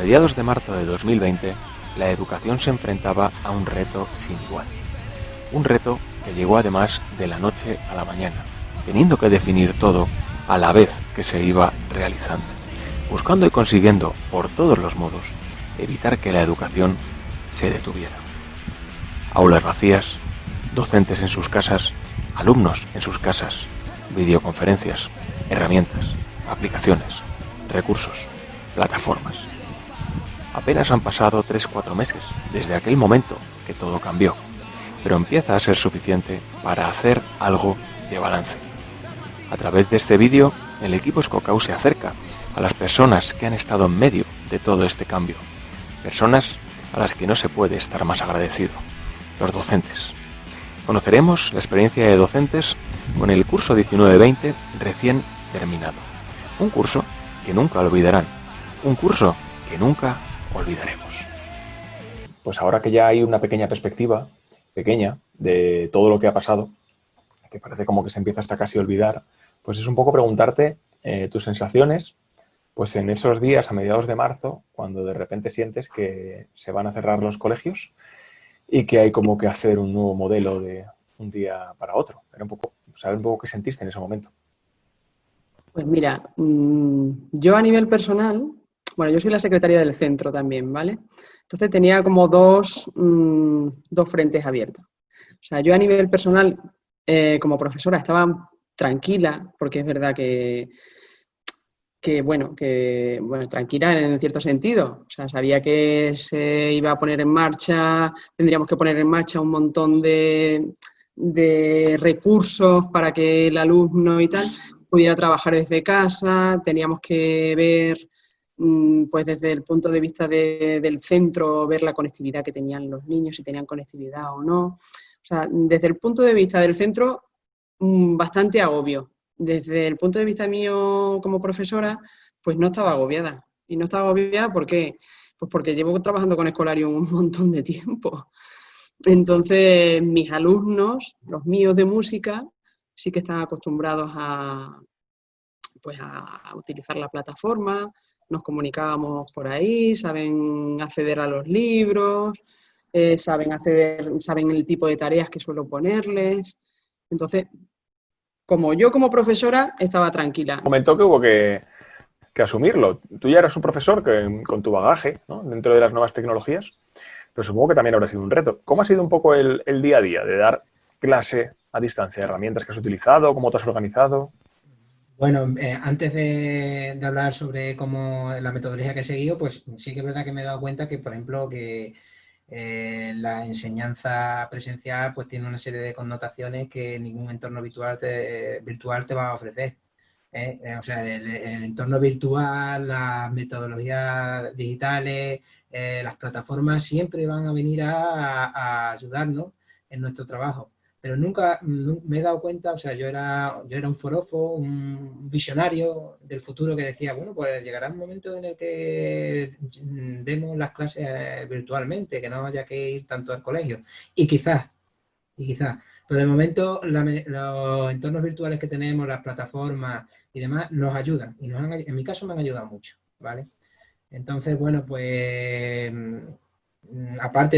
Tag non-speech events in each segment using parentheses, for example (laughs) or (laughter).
mediados de marzo de 2020, la educación se enfrentaba a un reto sin igual. Un reto que llegó además de la noche a la mañana, teniendo que definir todo a la vez que se iba realizando, buscando y consiguiendo, por todos los modos, evitar que la educación se detuviera. Aulas vacías, docentes en sus casas, alumnos en sus casas, videoconferencias, herramientas, aplicaciones, recursos, plataformas. Apenas han pasado 3-4 meses desde aquel momento que todo cambió, pero empieza a ser suficiente para hacer algo de balance. A través de este vídeo, el equipo Scocau se acerca a las personas que han estado en medio de todo este cambio, personas a las que no se puede estar más agradecido, los docentes. Conoceremos la experiencia de docentes con el curso 19-20 recién terminado. Un curso que nunca olvidarán, un curso que nunca olvidaremos. Pues ahora que ya hay una pequeña perspectiva, pequeña, de todo lo que ha pasado, que parece como que se empieza hasta casi a olvidar, pues es un poco preguntarte eh, tus sensaciones, pues en esos días a mediados de marzo, cuando de repente sientes que se van a cerrar los colegios y que hay como que hacer un nuevo modelo de un día para otro. Era un poco, saber un poco qué sentiste en ese momento. Pues mira, mm, yo a nivel personal, bueno, yo soy la secretaria del centro también, ¿vale? Entonces tenía como dos, mm, dos frentes abiertos. O sea, yo a nivel personal, eh, como profesora, estaba tranquila, porque es verdad que, que, bueno, que, bueno, tranquila en cierto sentido. O sea, sabía que se iba a poner en marcha, tendríamos que poner en marcha un montón de, de recursos para que el alumno y tal pudiera trabajar desde casa, teníamos que ver pues desde el punto de vista del centro, ver la conectividad que tenían los niños, si tenían conectividad o no. O sea, desde el punto de vista del centro, mm, bastante agobio. Desde el punto de vista mío como profesora, pues no estaba agobiada. Y no estaba agobiada ¿por qué? Pues porque llevo trabajando con Escolarium un montón de tiempo. Entonces, mis alumnos, los míos de música, sí que están acostumbrados a, pues a utilizar la plataforma, nos comunicábamos por ahí, saben acceder a los libros, eh, saben acceder, saben el tipo de tareas que suelo ponerles. Entonces, como yo como profesora estaba tranquila. Comentó que hubo que, asumirlo. Tú ya eras un profesor que, con tu bagaje dentro de las nuevas tecnologías, pero supongo que también habrá sido un reto. ¿Cómo ha sido un poco el, el día a día de dar clase a distancia? ¿Herramientas que has utilizado? ¿Cómo te has organizado? Bueno, eh, antes de, hablar sobre cómo la metodología que he seguido, pues sí que es verdad que me he dado cuenta que, por ejemplo, que eh, la enseñanza presencial pues tiene una serie de connotaciones que ningún entorno virtual te, virtual te va a ofrecer. ¿eh? o sea, el, entorno virtual, las metodologías digitales, las plataformas siempre van a venir a ayudarnos en nuestro trabajo pero nunca me he dado cuenta, o sea, yo era, yo era un forofo, un visionario del futuro que decía, bueno, pues llegará un momento en el que demos las clases eh, virtualmente, que no haya que ir tanto al colegio. Y quizás, y quizás, pero de momento los entornos virtuales que tenemos, las plataformas y demás, nos ayudan. Y nos en mi caso me han ayudado mucho, ¿vale? Entonces, bueno, pues Mm, aparte,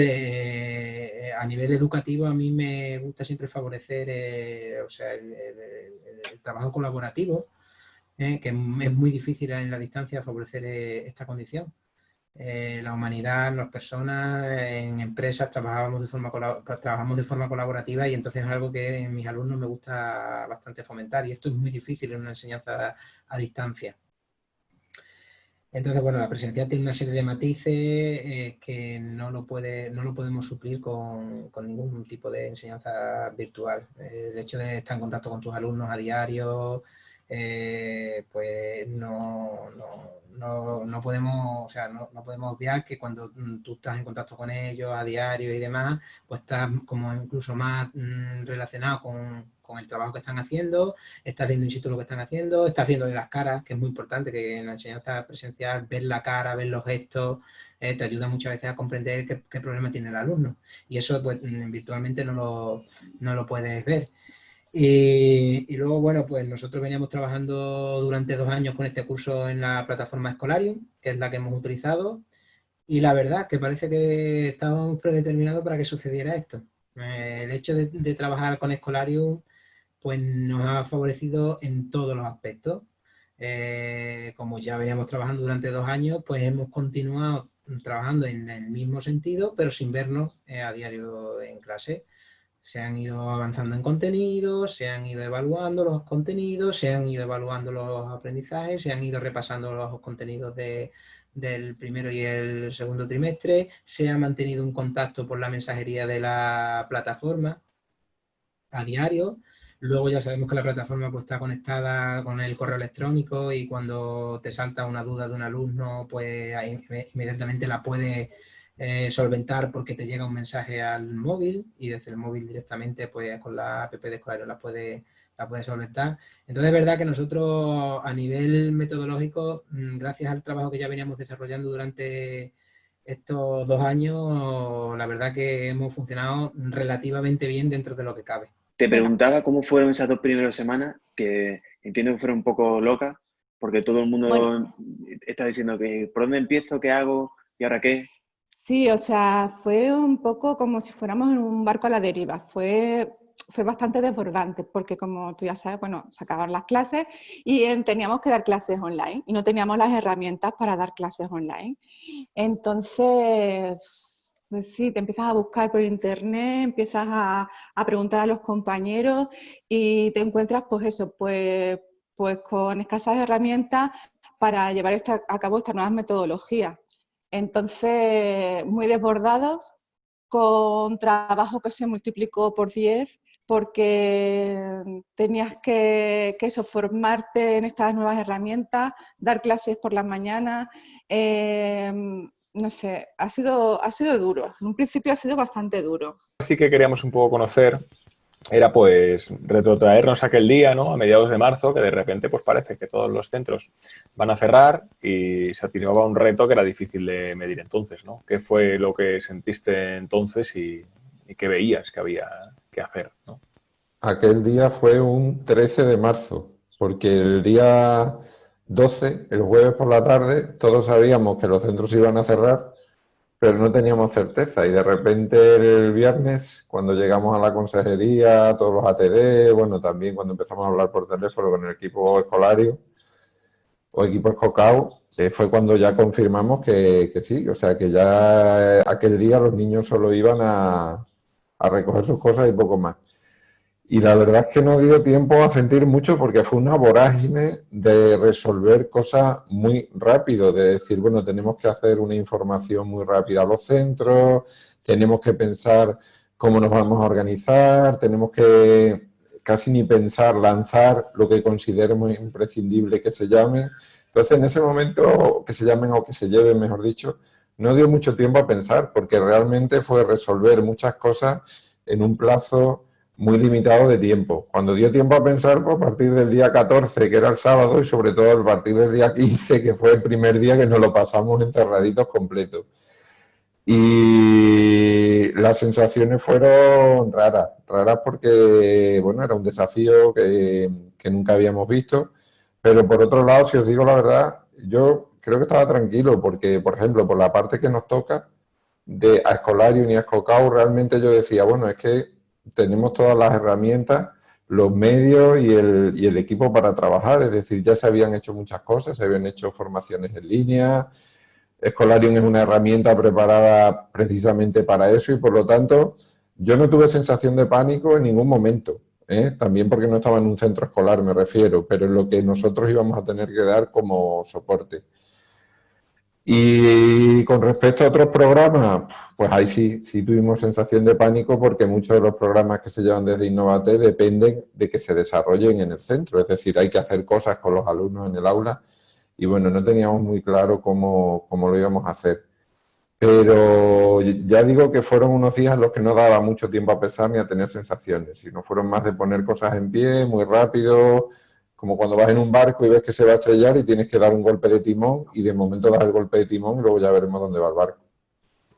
eh, a nivel educativo, a mí me gusta siempre favorecer eh, o sea, el, trabajo colaborativo, eh, que es muy difícil en la distancia favorecer esta condición. la humanidad, las personas, en empresas trabajamos de, forma trabajamos de forma colaborativa y entonces es algo que mis alumnos me gusta bastante fomentar y esto es muy difícil en una enseñanza a distancia. Entonces, bueno, la presencial tiene una serie de matices eh, que no lo, puede, no lo podemos suplir con, ningún tipo de enseñanza virtual. el hecho de estar en contacto con tus alumnos a diario, eh, pues no, no, podemos, o sea, no, podemos obviar que cuando mm, tú estás en contacto con ellos a diario y demás, pues estás como incluso más mm, relacionado con, con el trabajo que están haciendo, estás viendo in situ lo que están haciendo, estás viendo las caras, que es muy importante que en la enseñanza presencial ver la cara, ver los gestos, eh, te ayuda muchas veces a comprender qué, problema tiene el alumno. Y eso pues, mm, virtualmente no lo, no lo puedes ver. Y, luego, bueno, pues nosotros veníamos trabajando durante dos años con este curso en la plataforma Escolarium, que es la que hemos utilizado. Y la verdad que parece que estábamos predeterminados para que sucediera esto. el hecho de, de, trabajar con Escolarium pues nos ha favorecido en todos los aspectos. Eh, como ya veníamos trabajando durante dos años, pues hemos continuado trabajando en el mismo sentido, pero sin vernos eh, a diario en clase. Se han ido avanzando en contenidos, se han ido evaluando los contenidos, se han ido evaluando los aprendizajes, se han ido repasando los contenidos de, del primero y el segundo trimestre, se ha mantenido un contacto por la mensajería de la plataforma a diario, Luego ya sabemos que la plataforma pues, está conectada con el correo electrónico y cuando te salta una duda de un alumno, pues inmediatamente la puedes eh, solventar porque te llega un mensaje al móvil y desde el móvil directamente pues con la app de Escolario la puedes la puede solventar. Entonces es verdad que nosotros a nivel metodológico, mm, gracias al trabajo que ya veníamos desarrollando durante estos dos años, la verdad que hemos funcionado relativamente bien dentro de lo que cabe. Te preguntaba cómo fueron esas dos primeras semanas, que entiendo que fueron un poco locas, porque todo el mundo está diciendo que por dónde empiezo, qué hago y ahora qué. Sí, o sea, fue un poco como si fuéramos en un barco a la deriva. Fue, fue bastante desbordante porque, como tú ya sabes, bueno, se acabaron las clases y teníamos que dar clases online y no teníamos las herramientas para dar clases online. Entonces, sí, te empiezas a buscar por internet, empiezas a, preguntar a los compañeros y te encuentras, pues eso, pues, pues con escasas herramientas para llevar a cabo estas nuevas metodologías. Entonces, muy desbordados, con trabajo que se multiplicó por 10, porque tenías que, que eso, formarte en estas nuevas herramientas, dar clases por las mañanas, eh, no sé, ha sido, ha sido duro. En un principio ha sido bastante duro. Así que queríamos un poco conocer, era pues retrotraernos aquel día, ¿no? A mediados de marzo, que de repente pues parece que todos los centros van a cerrar y se activaba un reto que era difícil de medir entonces, ¿no? ¿Qué fue lo que sentiste entonces y, y qué veías que había que hacer, ¿no? Aquel día fue un 13 de marzo, porque el día 12, el jueves por la tarde, todos sabíamos que los centros iban a cerrar, pero no teníamos certeza. Y de repente el viernes, cuando llegamos a la consejería, todos los ATD, bueno, también cuando empezamos a hablar por teléfono con el equipo escolario o equipo escocao, eh, fue cuando ya confirmamos que, que, sí, o sea, que ya aquel día los niños solo iban a, a recoger sus cosas y poco más. Y la verdad es que no dio tiempo a sentir mucho porque fue una vorágine de resolver cosas muy rápido, de decir, bueno, tenemos que hacer una información muy rápida a los centros, tenemos que pensar cómo nos vamos a organizar, tenemos que casi ni pensar, lanzar lo que consideremos imprescindible que se llame. Entonces, en ese momento, que se llamen o que se lleven, mejor dicho, no dio mucho tiempo a pensar, porque realmente fue resolver muchas cosas en un plazo muy limitado de tiempo. Cuando dio tiempo a pensar fue a partir del día 14, que era el sábado, y sobre todo a partir del día 15, que fue el primer día que nos lo pasamos encerraditos completo. Y las sensaciones fueron raras, raras porque, bueno, era un desafío que, nunca habíamos visto, pero por otro lado, si os digo la verdad, yo creo que estaba tranquilo, porque, por ejemplo, por la parte que nos toca, de a Escolario ni a realmente yo decía, bueno, es que tenemos todas las herramientas, los medios y el, y el, equipo para trabajar, es decir, ya se habían hecho muchas cosas, se habían hecho formaciones en línea, Escolarium es una herramienta preparada precisamente para eso y por lo tanto yo no tuve sensación de pánico en ningún momento, ¿eh? también porque no estaba en un centro escolar me refiero, pero en lo que nosotros íbamos a tener que dar como soporte. Y con respecto a otros programas, pues ahí sí, sí tuvimos sensación de pánico porque muchos de los programas que se llevan desde Innovate dependen de que se desarrollen en el centro, es decir, hay que hacer cosas con los alumnos en el aula y bueno, no teníamos muy claro cómo, cómo lo íbamos a hacer. Pero ya digo que fueron unos días en los que no daba mucho tiempo a pensar ni a tener sensaciones, sino fueron más de poner cosas en pie, muy rápido, como cuando vas en un barco y ves que se va a estrellar y tienes que dar un golpe de timón y de momento das el golpe de timón y luego ya veremos dónde va el barco.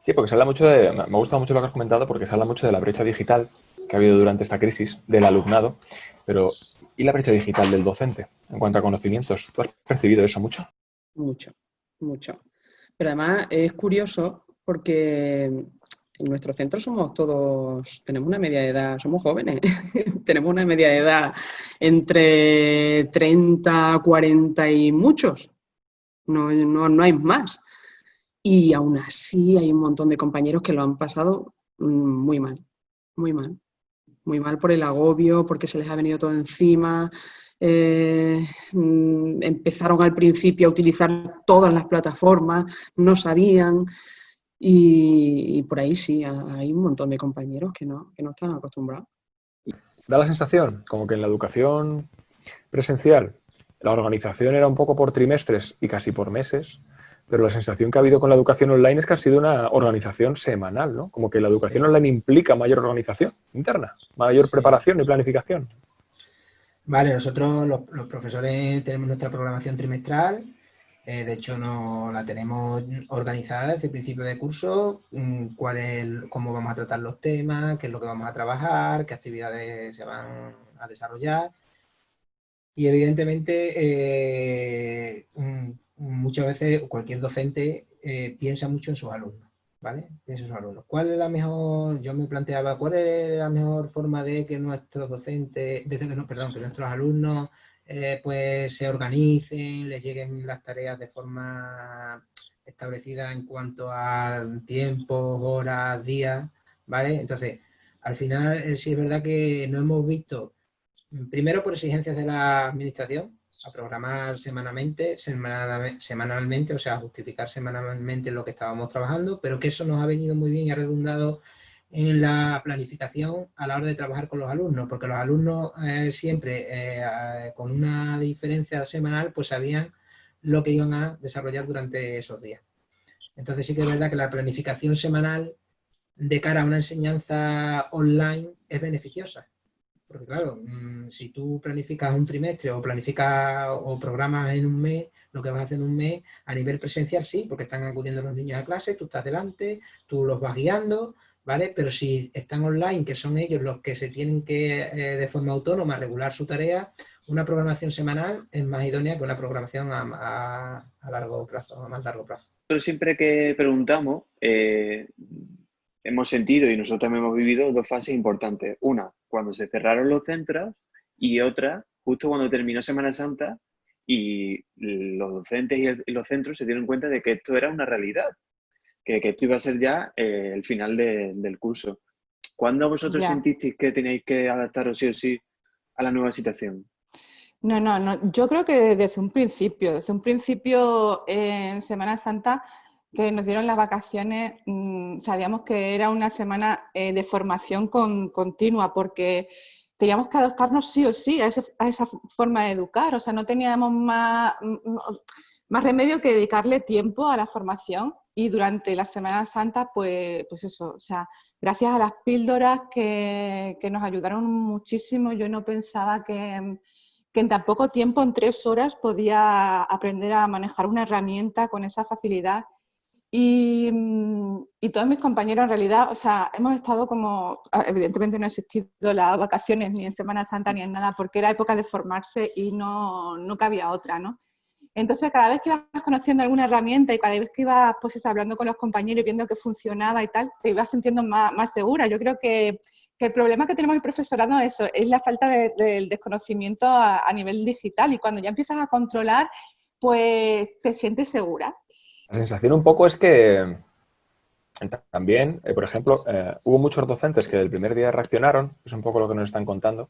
Sí, porque se habla mucho de, me gusta mucho lo que has comentado porque se habla mucho de la brecha digital que ha habido durante esta crisis del alumnado, pero ¿y la brecha digital del docente en cuanto a conocimientos? ¿Tú has percibido eso mucho? Mucho, mucho. Pero además es curioso porque en nuestro centro somos todos, tenemos una media de edad, somos jóvenes, (laughs) tenemos una media de edad entre 30, 40 y muchos, no, no, no hay más. Y aún así hay un montón de compañeros que lo han pasado mm, muy mal, muy mal. Muy mal por el agobio, porque se les ha venido todo encima, eh, mm, empezaron al principio a utilizar todas las plataformas, no sabían y, por ahí sí, hay un montón de compañeros que no, que no están acostumbrados. Da la sensación como que en la educación presencial la organización era un poco por trimestres y casi por meses, pero la sensación que ha habido con la educación online es que ha sido una organización semanal, ¿no? Como que la educación online implica mayor organización interna, mayor preparación y planificación. Vale, nosotros los, profesores tenemos nuestra programación trimestral, eh, de hecho no la tenemos organizada desde el principio de curso, mm, cuál es, cómo vamos a tratar los temas, qué es lo que vamos a trabajar, qué actividades se van a desarrollar. Y evidentemente eh, mm, muchas veces cualquier docente eh, piensa mucho en sus alumnos. ¿vale? Esos alumnos. ¿Cuál es la mejor, yo me planteaba, cuál es la mejor forma de que nuestros docentes, de que, no, perdón, que nuestros alumnos eh, pues se organicen, les lleguen las tareas de forma establecida en cuanto a tiempos, horas, días, ¿vale? Entonces, al final eh, sí es verdad que no hemos visto, primero por exigencias de la administración, a programar semanalmente, semanalmente, o sea, justificar semanalmente lo que estábamos trabajando, pero que eso nos ha venido muy bien y ha redundado en la planificación a la hora de trabajar con los alumnos, porque los alumnos eh, siempre, eh, con una diferencia semanal, pues sabían lo que iban a desarrollar durante esos días. Entonces sí que es verdad que la planificación semanal de cara a una enseñanza online es beneficiosa. Porque claro, mm, si tú planificas un trimestre o planificas o programas en un mes, lo que vas a hacer en un mes, a nivel presencial sí, porque están acudiendo los niños a clase, tú estás delante, tú los vas guiando, ¿vale? Pero si están online, que son ellos los que se tienen que, eh, de forma autónoma, regular su tarea, una programación semanal es más idónea que una programación a, largo plazo, a más largo plazo. Siempre que preguntamos, eh, hemos sentido y nosotros hemos vivido dos fases importantes. Una, cuando se cerraron los centros y otra, justo cuando terminó Semana Santa y los docentes y los centros se dieron cuenta de que esto era una realidad, que, esto iba a ser ya eh, el final del curso. ¿Cuándo vosotros sentisteis que tenéis que adaptaros sí o sí a la nueva situación? No, no, no. Yo creo que desde un principio, desde un principio en Semana Santa que nos dieron las vacaciones, mm, sabíamos que era una semana eh, de formación continua, porque teníamos que adaptarnos sí o sí a, esa forma de educar, o sea, no teníamos más, más remedio que dedicarle tiempo a la formación y durante la Semana Santa, pues, pues eso, o sea, gracias a las píldoras que, que nos ayudaron muchísimo, yo no pensaba que, que en tan poco tiempo, en tres horas, podía aprender a manejar una herramienta con esa facilidad Mm, y, todos mis compañeros en realidad, o sea, hemos estado como, ah, evidentemente no ha existido las vacaciones ni en Semana Santa ni en nada, porque era época de formarse y no, no cabía otra, ¿no? Entonces, cada vez que ibas conociendo alguna herramienta y cada vez que ibas pues, hablando con los compañeros y viendo que funcionaba y tal, te ibas sintiendo más, más segura. Yo creo que, que, el problema que tenemos el profesorado es eso, es la falta del desconocimiento a, a nivel digital y cuando ya empiezas a controlar, pues te sientes segura. La sensación un poco es que también, eh, por ejemplo, eh, hubo muchos docentes que del primer día reaccionaron, es un poco lo que nos están contando,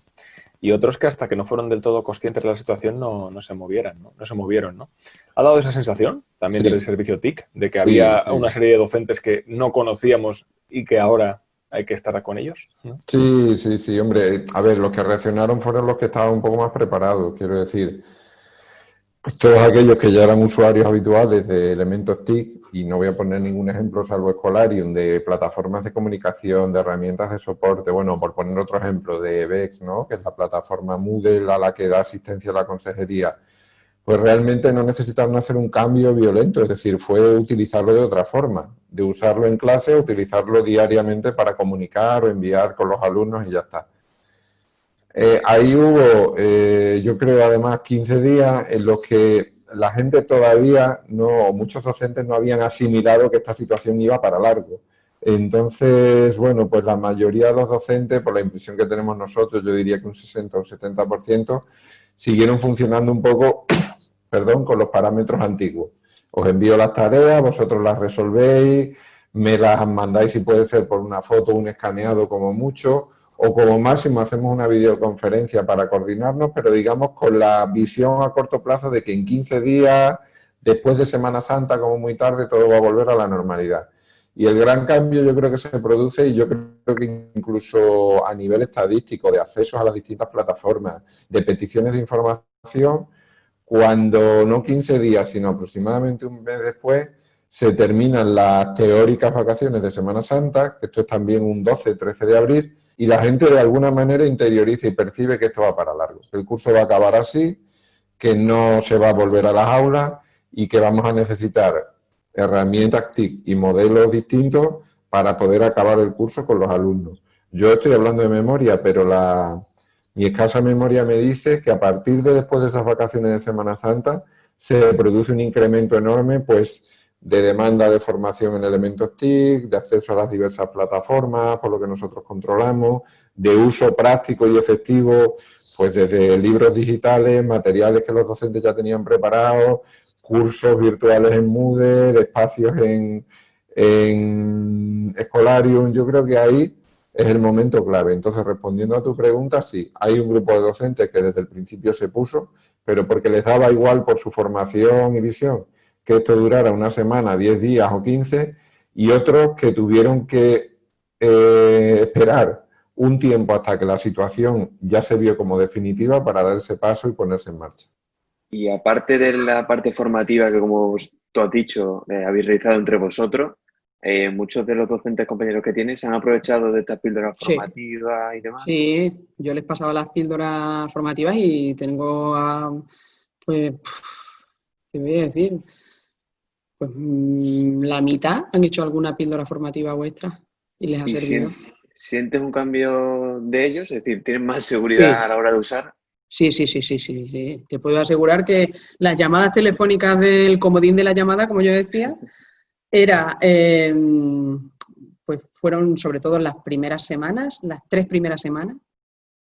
y otros que hasta que no fueron del todo conscientes de la situación no, no se movieran, ¿no? se movieron, ¿no? ¿Ha dado esa sensación también del servicio TIC, de que había una serie de docentes que no conocíamos y que ahora hay que estar con ellos? Sí, sí, sí, hombre. A ver, los que reaccionaron fueron los que estaban un poco más preparados, quiero decir todos aquellos que ya eran usuarios habituales de elementos TIC, y no voy a poner ningún ejemplo salvo Escolarium, de plataformas de comunicación, de herramientas de soporte, bueno, por poner otro ejemplo, de VEX, ¿no? que es la plataforma Moodle a la que da asistencia la consejería, pues realmente no necesitaron hacer un cambio violento, es decir, fue utilizarlo de otra forma, de usarlo en clase, utilizarlo diariamente para comunicar o enviar con los alumnos y ya está. Eh, ahí hubo, eh, yo creo además, 15 días en los que la gente todavía no, muchos docentes no habían asimilado que esta situación iba para largo. Entonces, bueno, pues la mayoría de los docentes, por la impresión que tenemos nosotros, yo diría que un 60 o 70%, siguieron funcionando un poco, (coughs) perdón, con los parámetros antiguos. Os envío las tareas, vosotros las resolvéis, me las mandáis si puede ser por una foto, un escaneado como mucho, o como máximo hacemos una videoconferencia para coordinarnos, pero digamos con la visión a corto plazo de que en 15 días, después de Semana Santa, como muy tarde, todo va a volver a la normalidad. Y el gran cambio yo creo que se produce, y yo creo que incluso a nivel estadístico, de accesos a las distintas plataformas, de peticiones de información, cuando no 15 días, sino aproximadamente un mes después, se terminan las teóricas vacaciones de Semana Santa, que esto es también un 12-13 de abril, y la gente de alguna manera interioriza y percibe que esto va para largo, que el curso va a acabar así, que no se va a volver a las aulas y que vamos a necesitar herramientas TIC y modelos distintos para poder acabar el curso con los alumnos. Yo estoy hablando de memoria, pero la, mi escasa memoria me dice que a partir de después de esas vacaciones de Semana Santa se produce un incremento enorme pues de demanda de formación en elementos TIC, de acceso a las diversas plataformas, por lo que nosotros controlamos, de uso práctico y efectivo, pues desde libros digitales, materiales que los docentes ya tenían preparados, cursos virtuales en Moodle, espacios en, en Escolarium, yo creo que ahí es el momento clave. Entonces, respondiendo a tu pregunta, sí, hay un grupo de docentes que desde el principio se puso, pero porque les daba igual por su formación y visión que esto durara una semana, 10 días o 15, y otros que tuvieron que eh, esperar un tiempo hasta que la situación ya se vio como definitiva para dar ese paso y ponerse en marcha. Y aparte de la parte formativa que, como tú has dicho, eh, habéis realizado entre vosotros, eh, muchos de los docentes compañeros que tienes se han aprovechado de estas píldoras formativas y demás. Sí, yo les pasaba las píldoras formativas y tengo, a, pues, ¿qué voy a decir? Pues mm, la mitad han hecho alguna píldora formativa vuestra y les ha servido. ¿Sientes un cambio de ellos? Es decir, ¿tienen más seguridad a la hora de usar? Sí, sí, sí, sí, sí, sí. Te puedo asegurar que las llamadas telefónicas del comodín de la llamada, como yo decía, era, em, pues fueron sobre todo las primeras semanas, las tres primeras semanas.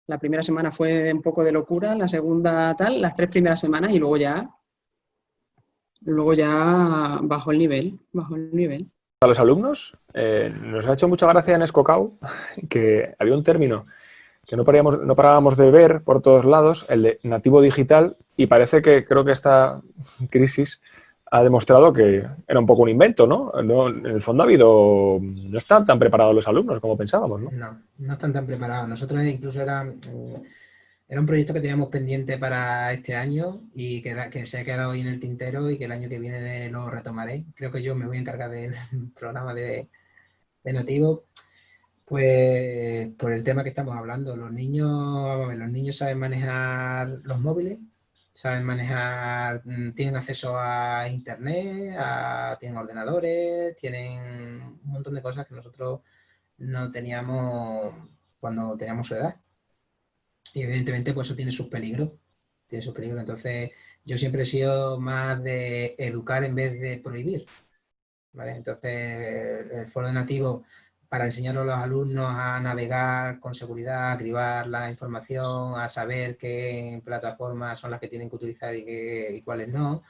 La primera semana fue un poco de locura, la segunda tal, las tres primeras semanas y luego ya luego ya bajó el nivel, bajó el nivel. A los alumnos eh, nos ha hecho mucha gracia en Escocau (laughs) que había un término que no, parábamos, no parábamos de ver por todos lados, el de nativo digital, y parece que creo que esta (laughs) crisis ha demostrado que era un poco un invento, ¿no? en el fondo ha habido... No están tan preparados los alumnos como pensábamos, ¿no? No, no están tan preparados. Nosotros incluso era... Eh, era un proyecto que teníamos pendiente para este año y que, se ha quedado ahí en el tintero y que el año que viene lo retomaré. Creo que yo me voy a encargar del (laughs) programa de, de nativo, pues por el tema que estamos hablando. Los niños, los niños saben manejar los móviles, saben manejar, mm, tienen acceso a internet, tienen ordenadores, tienen un montón de cosas que nosotros no teníamos cuando teníamos su edad. Y evidentemente pues eso tiene sus peligros, tiene sus peligros. Entonces yo siempre he sido más de educar en vez de prohibir. Entonces el foro de nativo para enseñar a los alumnos a navegar con seguridad, a cribar la información, a saber qué plataformas son las que tienen que utilizar y, qué, y cuáles no,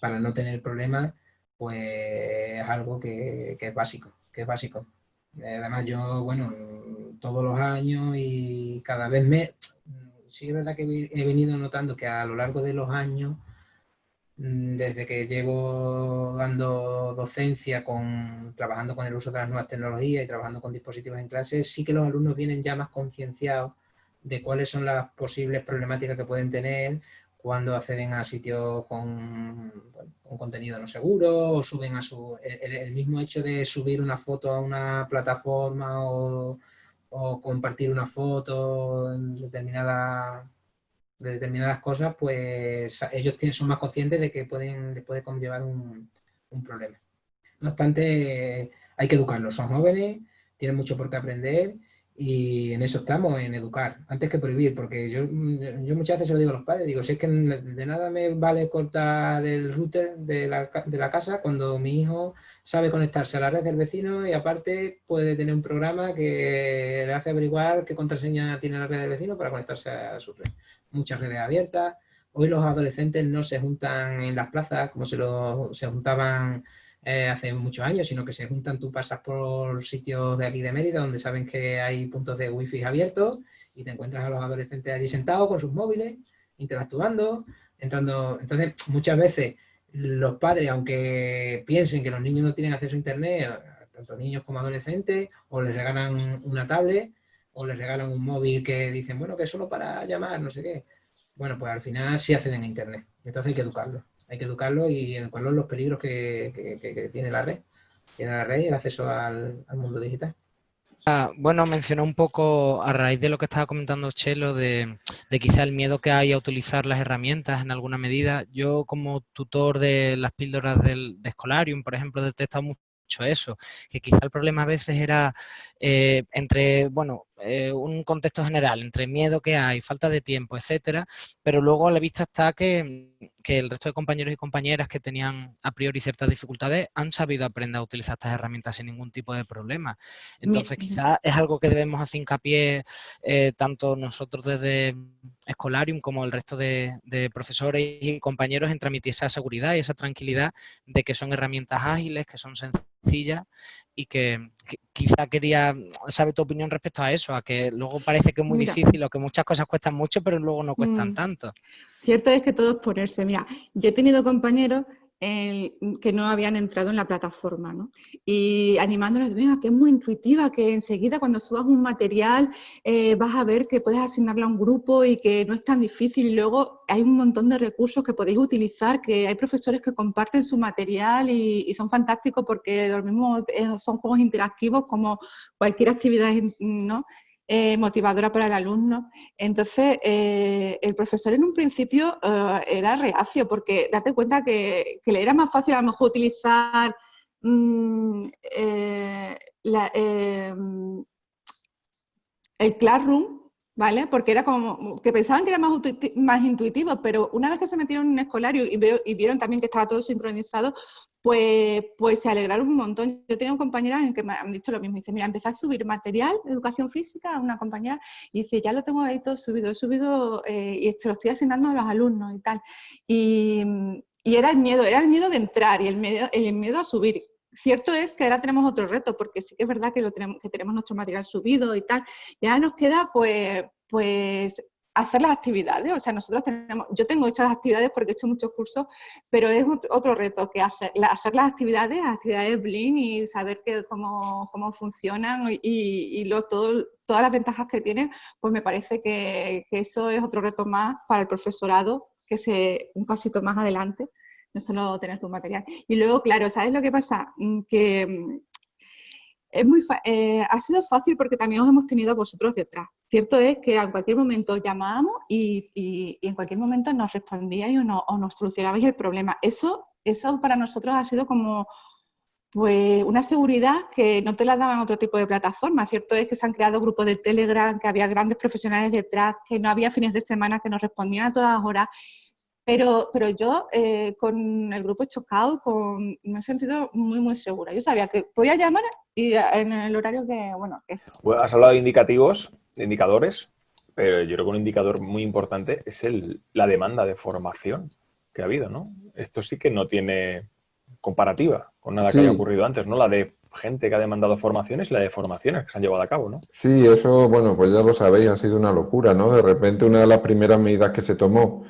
para no tener problemas, pues es algo que, que es básico, que es básico. Además yo, bueno, todos los años y cada vez me, sí es verdad que he venido notando que a lo largo de los años, mm, desde que llevo dando docencia, con, trabajando con el uso de las nuevas tecnologías y trabajando con dispositivos en clase, sí que los alumnos vienen ya más concienciados de cuáles son las posibles problemáticas que pueden tener cuando acceden a sitios con, contenido no seguro o suben a su... el, mismo hecho de subir una foto a una plataforma o o compartir una foto en determinada, de determinadas cosas, pues ellos tienen, son más conscientes de que pueden, les puede conllevar un, un problema. No obstante, hay que educarlos, son jóvenes, tienen mucho por qué aprender Y en eso estamos, en educar, antes que prohibir, porque yo, yo muchas veces se lo digo a los padres, digo, si es que de nada me vale cortar el router de la, de la casa cuando mi hijo sabe conectarse a la red del vecino y aparte puede tener un programa que le hace averiguar qué contraseña tiene la red del vecino para conectarse a su red. Muchas redes abiertas. Hoy los adolescentes no se juntan en las plazas como se, lo, se juntaban eh, hace muchos años, sino que se juntan, tú pasas por sitios de aquí de Mérida donde saben que hay puntos de wifi abiertos y te encuentras a los adolescentes allí sentados con sus móviles, interactuando, entrando. Entonces, muchas veces los padres, aunque piensen que los niños no tienen acceso a internet, tanto niños como adolescentes, o les regalan una tablet, o les regalan un móvil que dicen, bueno, que es solo para llamar, no sé qué. Bueno, pues al final sí acceden a internet. Entonces hay que educarlos hay que educarlo y educarlo en los peligros que, tiene la red. Tiene la red y el acceso al, mundo digital. Ah, bueno, mencionó un poco a raíz de lo que estaba comentando Chelo, de, quizá el miedo que hay a utilizar las herramientas en alguna medida. Yo como tutor de las píldoras del, de Escolarium, por ejemplo, detectado mucho eso, que quizá el problema a veces era eh, entre, bueno, eh, un contexto general, entre miedo que hay, falta de tiempo, etcétera, pero luego a la vista está que, el resto de compañeros y compañeras que tenían a priori ciertas dificultades han sabido aprender a utilizar estas herramientas sin ningún tipo de problema. Entonces, quizás es algo que debemos hacer hincapié eh, tanto nosotros desde Escolarium como el resto de, profesores y compañeros en transmitir esa seguridad y esa tranquilidad de que son herramientas ágiles, que son sencillas y que, quizá quería saber tu opinión respecto a eso, a que luego parece que es muy difícil o que muchas cosas cuestan mucho, pero luego no cuestan mm. tanto. Cierto es que todo es ponerse. Mira, yo he tenido compañeros que no habían entrado en la plataforma, ¿no? Y animándoles, venga, que es muy intuitiva, que enseguida cuando subas un material eh, vas a ver que puedes asignarlo a un grupo y que no es tan difícil. Y luego hay un montón de recursos que podéis utilizar, que hay profesores que comparten su material y, son fantásticos porque los mismos eh, son juegos interactivos como cualquier actividad, ¿no? Eh, motivadora para el alumno. Entonces, eh, el profesor en un principio eh, era reacio, porque date cuenta que, le era más fácil a lo mejor utilizar mm, el Classroom ¿vale? Porque era como que pensaban que era más, más intuitivo, pero una vez que se metieron en un escolario y, y, vieron también que estaba todo sincronizado, pues, pues se alegraron un montón. Yo tenía un compañera en que me han dicho lo mismo, dice, mira, empecé a subir material de educación física a una compañera y dice, ya lo tengo ahí todo subido, he subido eh, y se lo estoy asignando a los alumnos y tal. Y, y, era el miedo, era el miedo de entrar y el miedo, el miedo a subir. Cierto es que ahora tenemos otro reto, porque sí que es verdad que, lo tenemos, que tenemos nuestro material subido y tal, y ahora nos queda pues, pues hacer las actividades, o sea, nosotros tenemos, yo tengo hechas las actividades porque he hecho muchos cursos, pero es otro reto que hacer, hacer las actividades, las actividades Blin y saber cómo, cómo funcionan y, y todo, todas las ventajas que tienen, pues me parece que, que, eso es otro reto más para el profesorado, que se un pasito más adelante, no solo tener tu material. Y luego, claro, ¿sabes lo que pasa? Mm, que mm, es muy eh, ha sido fácil porque también os hemos tenido a vosotros detrás. Cierto es que en cualquier momento llamábamos y, y, en cualquier momento nos respondíais o, o, nos solucionabais el problema. Eso, eso para nosotros ha sido como pues una seguridad que no te la daban otro tipo de plataformas. Cierto es que se han creado grupos de Telegram, que había grandes profesionales detrás, que no había fines de semana que nos respondían a todas horas pero, pero yo eh, con el grupo chocado con, me he sentido muy, muy segura. Yo sabía que podía llamar y en el horario que, bueno... Que... has hablado de indicativos, de indicadores, pero yo creo que un indicador muy importante es el, la demanda de formación que ha habido, ¿no? Esto sí que no tiene comparativa con nada que haya ocurrido antes, ¿no? La de gente que ha demandado formaciones y la de formaciones que se han llevado a cabo, ¿no? Sí, eso, bueno, pues ya lo sabéis, ha sido una locura, ¿no? De repente una de las primeras medidas que se tomó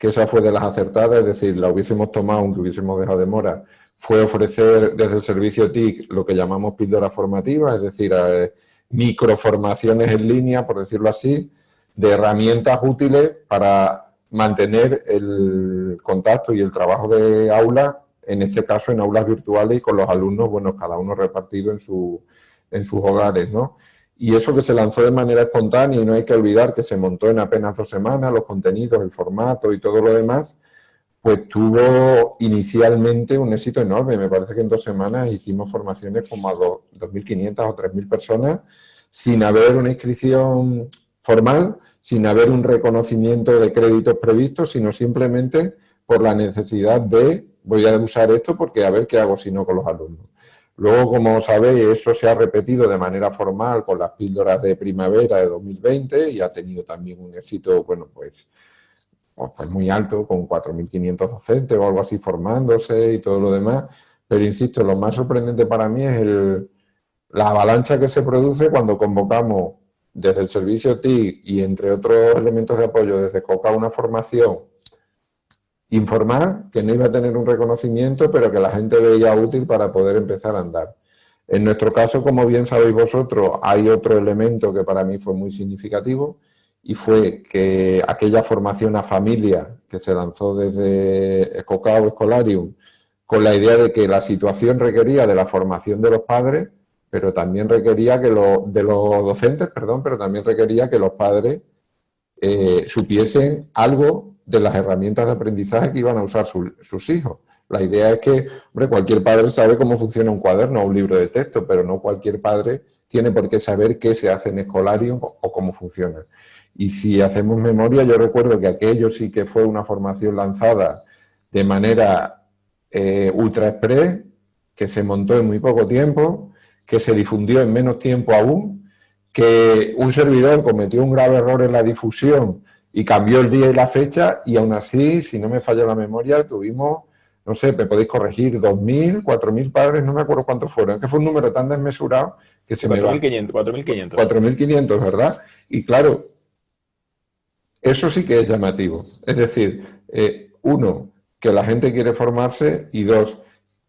que esa fue de las acertadas, es decir, la hubiésemos tomado aunque hubiésemos dejado de mora, fue ofrecer desde el servicio TIC lo que llamamos píldora formativa, es decir, eh, microformaciones en línea, por decirlo así, de herramientas útiles para mantener el contacto y el trabajo de aula, en este caso en aulas virtuales y con los alumnos, bueno, cada uno repartido en, su, en sus hogares, ¿no? Y eso que se lanzó de manera espontánea y no hay que olvidar que se montó en apenas dos semanas, los contenidos, el formato y todo lo demás, pues tuvo inicialmente un éxito enorme. Me parece que en dos semanas hicimos formaciones como a 2.500 o 3.000 personas sin haber una inscripción formal, sin haber un reconocimiento de créditos previstos, sino simplemente por la necesidad de, voy a usar esto porque a ver qué hago si no con los alumnos. Luego, como sabéis, eso se ha repetido de manera formal con las píldoras de primavera de 2020 y ha tenido también un éxito, bueno, pues, pues muy alto, con 4.500 docentes o algo así formándose y todo lo demás. Pero insisto, lo más sorprendente para mí es la avalancha que se produce cuando convocamos desde el servicio TIC y entre otros elementos de apoyo desde COCA una formación informal que no iba a tener un reconocimiento, pero que la gente veía útil para poder empezar a andar. En nuestro caso, como bien sabéis vosotros, hay otro elemento que para mí fue muy significativo y fue que aquella formación a familia que se lanzó desde Escocao Escolarium con la idea de que la situación requería de la formación de los padres, pero también requería que los, de los docentes, perdón, pero también requería que los padres eh, supiesen algo de las herramientas de aprendizaje que iban a usar sus hijos. La idea es que, hombre, cualquier padre sabe cómo funciona un cuaderno o un libro de texto, pero no cualquier padre tiene por qué saber qué se hace en escolarium o cómo funciona. Y si hacemos memoria, yo recuerdo que aquello sí que fue una formación lanzada de manera eh, ultra express, que se montó en muy poco tiempo, que se difundió en menos tiempo aún, que un servidor cometió un grave error en la difusión y cambió el día y la fecha y aún así, si no me falla la memoria, tuvimos, no sé, me podéis corregir, 2.000, 4.000 padres, no me acuerdo cuántos fueron, es que fue un número tan desmesurado que se 4, me 4.500. 4.500, ¿verdad? Y claro, eso sí que es llamativo. Es decir, eh, uno, que la gente quiere formarse y dos,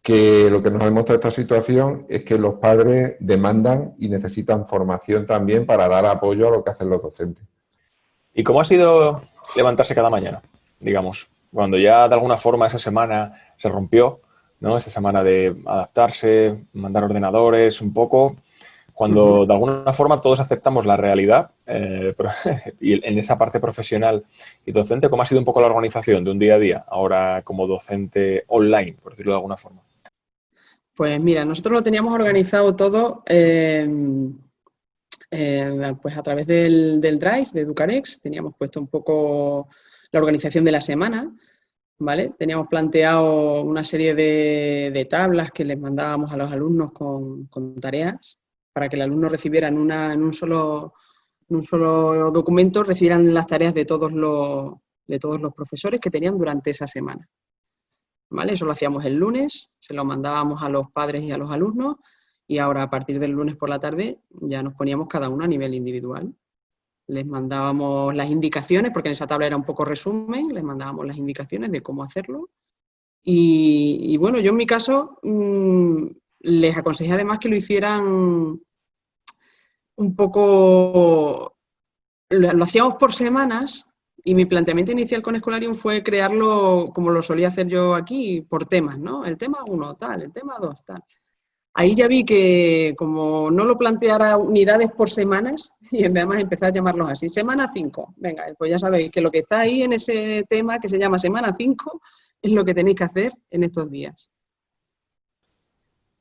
que lo que nos ha demostrado esta situación es que los padres demandan y necesitan formación también para dar apoyo a lo que hacen los docentes. ¿Y cómo ha sido levantarse cada mañana? Digamos, cuando ya de alguna forma esa semana se rompió, ¿no? Esa semana de adaptarse, mandar ordenadores, un poco, cuando de alguna forma todos aceptamos la realidad eh, (laughs) y en esa parte profesional y docente, ¿cómo ha sido un poco la organización de un día a día ahora como docente online, por decirlo de alguna forma? Pues mira, nosotros lo teníamos organizado todo eh, eh, pues a través del, Drive de Educarex, teníamos puesto un poco la organización de la semana, ¿vale? Teníamos planteado una serie de, tablas que les mandábamos a los alumnos con, tareas para que el alumno recibiera en, en, un solo, un solo documento, recibieran las tareas de todos los, de todos los profesores que tenían durante esa semana. Eso lo hacíamos el lunes, se lo mandábamos a los padres y a los alumnos y ahora a partir del lunes por la tarde ya nos poníamos cada uno a nivel individual. Les mandábamos las indicaciones, porque en esa tabla era un poco resumen, les mandábamos las indicaciones de cómo hacerlo. Y, bueno, yo en mi caso mm, les aconsejé además que lo hicieran un poco, lo hacíamos por semanas, y mi planteamiento inicial con Escolarium fue crearlo como lo solía hacer yo aquí, por temas, ¿no? El tema 1, tal, el tema 2, tal. Ahí ya vi que como no lo planteara unidades por semanas, (laughs) y además empecé a llamarlos así, semana 5, venga, pues ya sabéis que lo que está ahí en ese tema que se llama semana 5 es lo que tenéis que hacer en estos días.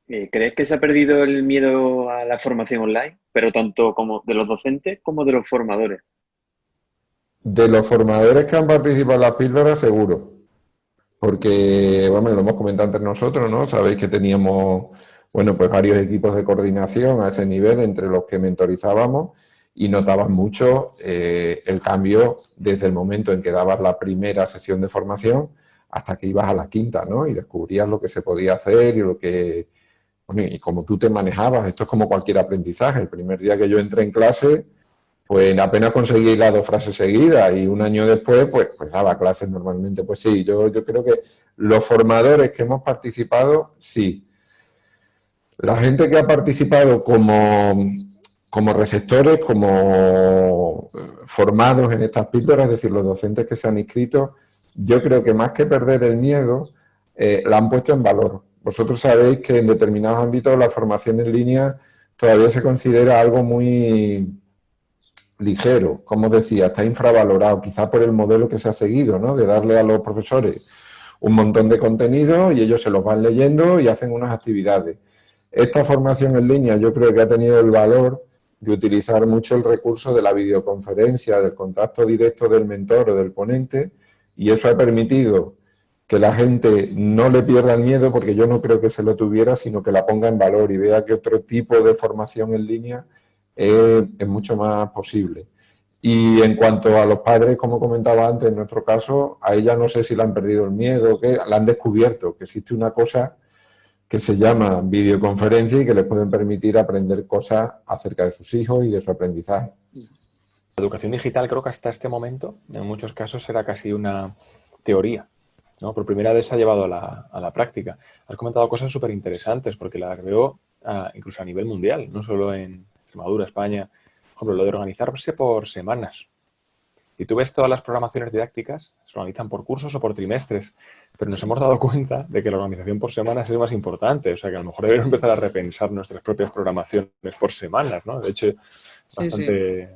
Eh, ¿Crees que se ha perdido el miedo a la formación online, pero tanto como de los docentes como de los formadores? De los formadores que han participado en las píldoras, seguro. Porque, bueno, lo hemos comentado entre nosotros, ¿no? Sabéis que teníamos, bueno, pues varios equipos de coordinación a ese nivel entre los que mentorizábamos y notaban mucho eh, el cambio desde el momento en que dabas la primera sesión de formación hasta que ibas a la quinta, ¿no? Y descubrías lo que se podía hacer y lo que... Bueno, y como tú te manejabas, esto es como cualquier aprendizaje. El primer día que yo entré en clase pues apenas conseguí las dos frases seguidas y un año después, pues, pues daba clases normalmente. Pues sí, yo, yo creo que los formadores que hemos participado, sí. La gente que ha participado como, como receptores, como formados en estas píldoras, es decir, los docentes que se han inscrito, yo creo que más que perder el miedo, eh, la han puesto en valor. Vosotros sabéis que en determinados ámbitos la formación en línea todavía se considera algo muy ligero, como decía, está infravalorado, quizá por el modelo que se ha seguido, ¿no? De darle a los profesores un montón de contenido y ellos se los van leyendo y hacen unas actividades. Esta formación en línea yo creo que ha tenido el valor de utilizar mucho el recurso de la videoconferencia, del contacto directo del mentor o del ponente, y eso ha permitido que la gente no le pierda el miedo, porque yo no creo que se lo tuviera, sino que la ponga en valor y vea que otro tipo de formación en línea es, mucho más posible. Y en cuanto a los padres, como comentaba antes, en nuestro caso, a ella no sé si le han perdido el miedo, que la han descubierto, que existe una cosa que se llama videoconferencia y que les pueden permitir aprender cosas acerca de sus hijos y de su aprendizaje. La educación digital creo que hasta este momento, en muchos casos, era casi una teoría. ¿no? Por primera vez se ha llevado a la, a la práctica. Has comentado cosas súper interesantes porque las veo uh, incluso a nivel mundial, no solo en Extremadura, España, ejemplo, lo de organizarse por semanas. Y tú ves todas las programaciones didácticas, se organizan por cursos o por trimestres, pero nos hemos dado cuenta de que la organización por semanas es más importante. O sea, que a lo mejor debemos empezar a repensar nuestras propias programaciones por semanas, ¿no? De hecho, es bastante sí,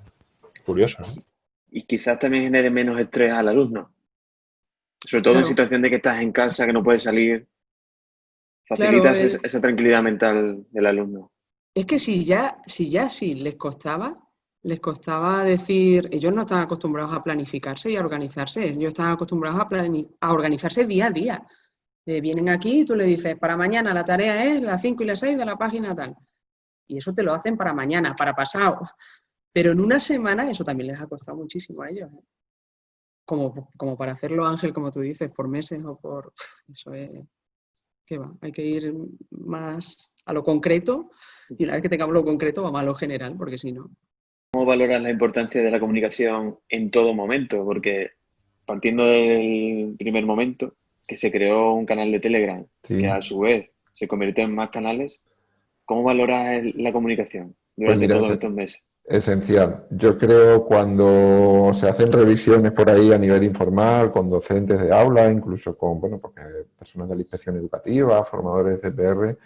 sí. curioso, ¿no? Y quizás también genere menos estrés al alumno. Sobre todo claro. en situación de que estás en casa, que no puedes salir. Facilitas claro, esa tranquilidad mental del alumno. Es que si ya, si ya sí les costaba, les costaba decir, ellos no estaban acostumbrados a planificarse y a organizarse, ellos estaban acostumbrados a, a organizarse día a día. Eh, vienen aquí y tú le dices, para mañana la tarea es las 5 y las 6 de la página tal. Y eso te lo hacen para mañana, para pasado. Pero en una semana eso también les ha costado muchísimo a ellos. ¿eh? Como, como para hacerlo, Ángel, como tú dices, por meses o por... Eso es... ¿Qué va? Hay que ir más a lo concreto y una vez que tengamos lo concreto vamos a lo general, porque si no... ¿Cómo valoras la importancia de la comunicación en todo momento? Porque partiendo del primer momento, que se creó un canal de Telegram, sí. que a su vez se convirtió en más canales, ¿cómo valoras la comunicación durante pues mira, todos estos meses? Esencial. Yo creo cuando se hacen revisiones por ahí a nivel informal, con docentes de aula, incluso con bueno, porque personas de la inspección educativa, formadores de CPR,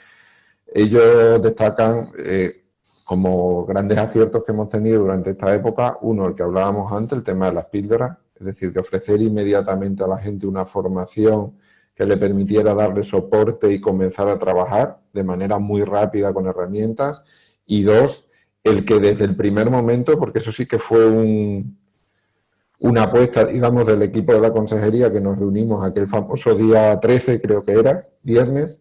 ellos destacan eh, como grandes aciertos que hemos tenido durante esta época, uno, el que hablábamos antes, el tema de las píldoras, es decir, de ofrecer inmediatamente a la gente una formación que le permitiera darle soporte y comenzar a trabajar de manera muy rápida con herramientas, y dos, el que desde el primer momento, porque eso sí que fue un, una apuesta, digamos, del equipo de la consejería que nos reunimos aquel famoso día 13, creo que era, viernes,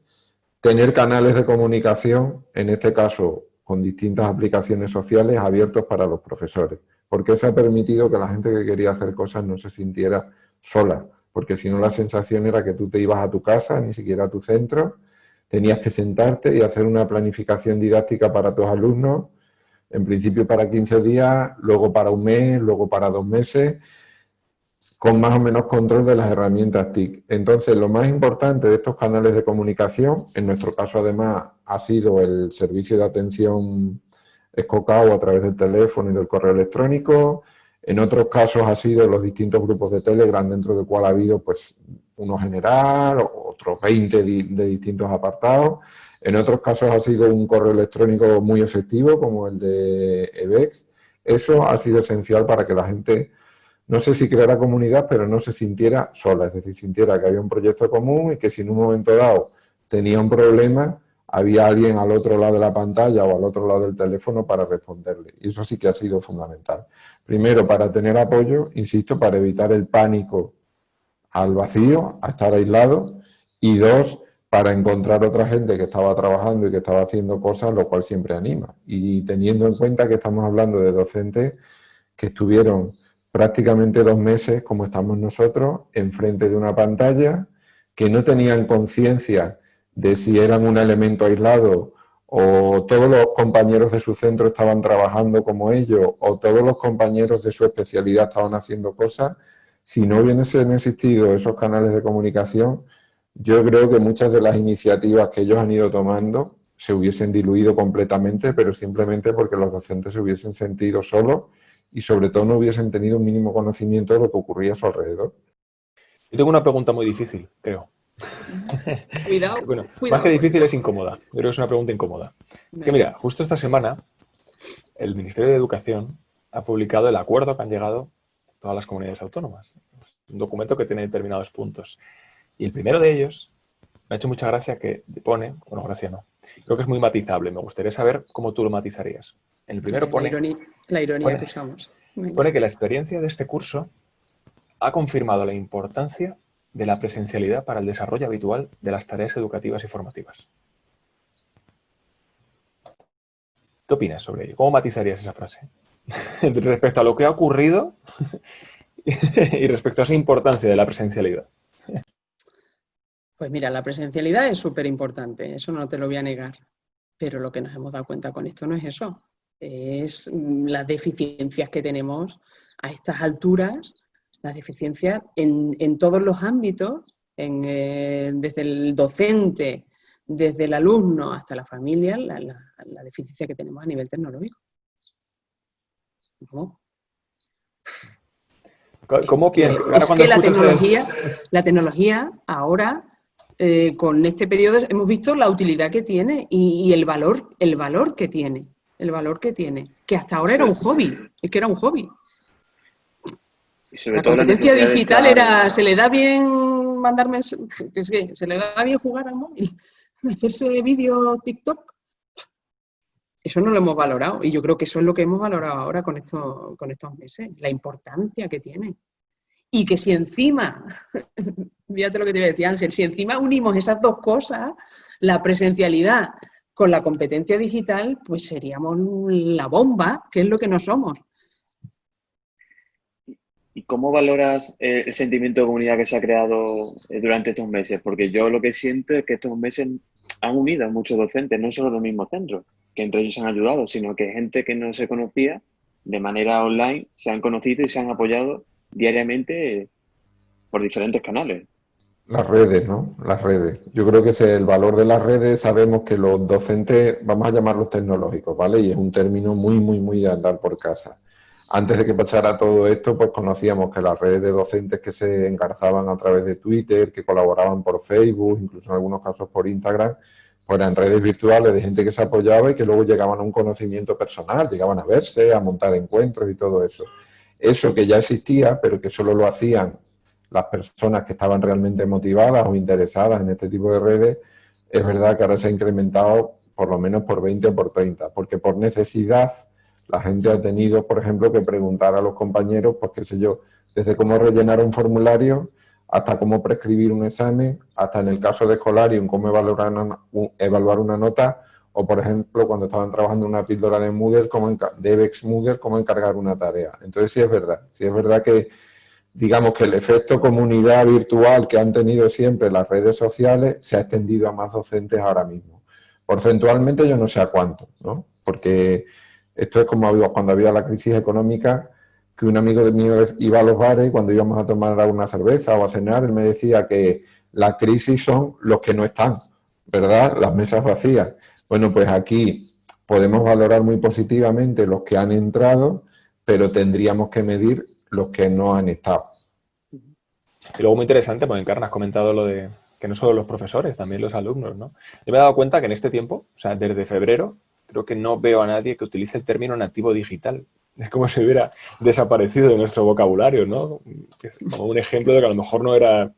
tener canales de comunicación, en este caso con distintas aplicaciones sociales abiertos para los profesores, porque eso ha permitido que la gente que quería hacer cosas no se sintiera sola, porque si no la sensación era que tú te ibas a tu casa, ni siquiera a tu centro, tenías que sentarte y hacer una planificación didáctica para tus alumnos, en principio para 15 días, luego para un mes, luego para dos meses, con más o menos control de las herramientas TIC. Entonces, lo más importante de estos canales de comunicación, en nuestro caso además ha sido el servicio de atención escocado a través del teléfono y del correo electrónico, en otros casos ha sido los distintos grupos de Telegram, dentro del cual ha habido pues uno general, otros 20 de distintos apartados, en otros casos ha sido un correo electrónico muy efectivo, como el de EBEX. Eso ha sido esencial para que la gente no sé si creara comunidad, pero no se sintiera sola, es decir, sintiera que había un proyecto común y que si en un momento dado tenía un problema, había alguien al otro lado de la pantalla o al otro lado del teléfono para responderle. Y eso sí que ha sido fundamental. Primero, para tener apoyo, insisto, para evitar el pánico al vacío, a estar aislado, y dos, para encontrar otra gente que estaba trabajando y que estaba haciendo cosas, lo cual siempre anima. Y teniendo en cuenta que estamos hablando de docentes que estuvieron prácticamente dos meses, como estamos nosotros, enfrente de una pantalla, que no tenían conciencia de si eran un elemento aislado o todos los compañeros de su centro estaban trabajando como ellos o todos los compañeros de su especialidad estaban haciendo cosas, si no hubiesen existido esos canales de comunicación, yo creo que muchas de las iniciativas que ellos han ido tomando se hubiesen diluido completamente, pero simplemente porque los docentes se hubiesen sentido solos y sobre todo no hubiesen tenido un mínimo conocimiento de lo que ocurría a su alrededor. Yo tengo una pregunta muy difícil, creo. (laughs) Cuidado, bueno, cuidado Más que difícil es incómoda. Yo creo que es una pregunta incómoda. Es que mira, justo esta semana el Ministerio de Educación ha publicado el acuerdo que han llegado todas las comunidades autónomas. Un documento que tiene determinados puntos. Y el primero de ellos me ha hecho mucha gracia que pone, bueno, gracia no, creo que es muy matizable. Me gustaría saber cómo tú lo matizarías. En el primero La pone, ironía, la ironía pone- que usamos. Pone que la experiencia de este curso ha confirmado la importancia de la presencialidad para el desarrollo habitual de las tareas educativas y formativas. ¿Qué opinas sobre ello? ¿Cómo matizarías esa frase? (laughs) respecto a lo que ha ocurrido (laughs) y respecto a esa importancia de la presencialidad. Pues mira, la presencialidad es súper importante, eso no te lo voy a negar. Pero lo que nos hemos dado cuenta con esto no es eso, es mm, las deficiencias que tenemos a estas alturas, las deficiencias en, en todos los ámbitos, en, eh, desde el docente, desde el alumno hasta la familia, la, la- la deficiencia que tenemos a nivel tecnológico. ¿No? ¿Cómo piensas? Ahora es que la tecnología, la tecnología ahora, eh, con este periodo, hemos visto la utilidad que tiene y, y el valor, el valor que tiene, el valor que tiene, que hasta ahora era un hobby, es que era un hobby. Y sobre La todo competencia digital era, se le da bien mandar mensajes, es que se le da bien jugar al móvil, (laughs) hacerse vídeo TikTok. Eso no lo hemos valorado y yo creo que eso es lo que hemos valorado ahora con, esto, con estos meses, la importancia que tiene. Y que si encima, (laughs) fíjate lo que te iba a decir Ángel, si encima unimos esas dos cosas, la presencialidad con la competencia digital, pues seríamos la bomba, que es lo que no somos. ¿Y cómo valoras eh, el sentimiento de comunidad que se ha creado eh, durante estos meses? Porque yo lo que siento es que estos meses han unido a muchos docentes, no solo los mismos centros, que entre ellos han ayudado, sino que gente que no se conocía de manera online se han conocido y se han apoyado diariamente por diferentes canales. Las redes, ¿no? Las redes. Yo creo que es el valor de las redes. Sabemos que los docentes, vamos a llamarlos tecnológicos, ¿vale? Y es un término muy, muy, muy de andar por casa. Antes de que pasara todo esto, pues conocíamos que las redes de docentes que se engarzaban a través de Twitter, que colaboraban por Facebook, incluso en algunos casos por Instagram, pues eran redes virtuales de gente que se apoyaba y que luego llegaban a un conocimiento personal, llegaban a verse, a montar encuentros y todo eso. Eso que ya existía, pero que solo lo hacían las personas que estaban realmente motivadas o interesadas en este tipo de redes, es verdad que ahora se ha incrementado por lo menos por 20 o por 30, porque por necesidad la gente ha tenido, por ejemplo, que preguntar a los compañeros, pues qué sé yo, desde cómo rellenar un formulario hasta cómo prescribir un examen, hasta en el caso de Escolarium, cómo evaluar una, un- evaluar una nota, o por ejemplo, cuando estaban trabajando en una píldora en Moodle, cómo enca- de Evex Moodle, cómo encargar una tarea. Entonces sí es verdad, sí es verdad que digamos que el efecto comunidad virtual que han tenido siempre las redes sociales se ha extendido a más docentes ahora mismo. Porcentualmente yo no sé a cuánto, ¿no? Porque esto es como cuando había la crisis económica, que un amigo de mío iba a los bares cuando íbamos a tomar alguna cerveza o a cenar, él me decía que la crisis son los que no están, ¿verdad? Las mesas vacías. Bueno, pues aquí podemos valorar muy positivamente los que han entrado, pero tendríamos que medir los que no han estado. Y luego muy interesante, porque Encarna has comentado lo de que no solo los profesores, también los alumnos, ¿no? Yo me he dado cuenta que en este tiempo, o sea, desde febrero, creo que no veo a nadie que utilice el término nativo digital. (laughs) Es como si hubiera desaparecido de nuestro vocabulario, ¿no? Como un ejemplo de que a lo mejor no era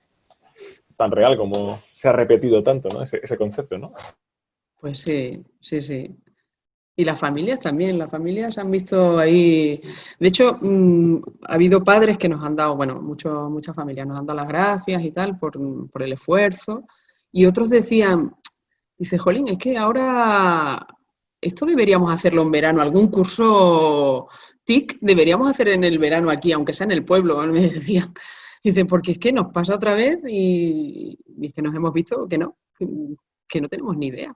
tan real como se ha repetido tanto, ¿no? Ese, ese concepto, ¿no? Pues sí, sí, sí. Y las familias también, las familias han visto ahí. De hecho, mm, ha habido padres que nos han dado, bueno, mucho- muchas familias nos han dado las gracias y tal por, por el esfuerzo. Y otros decían, dice, Jolín, es que ahora esto deberíamos hacerlo en verano, algún curso TIC deberíamos hacer en el verano aquí, aunque sea en el pueblo, (laughs) me decían. Dice, porque es que nos pasa otra vez y, y es que nos hemos visto que no, que no tenemos ni idea.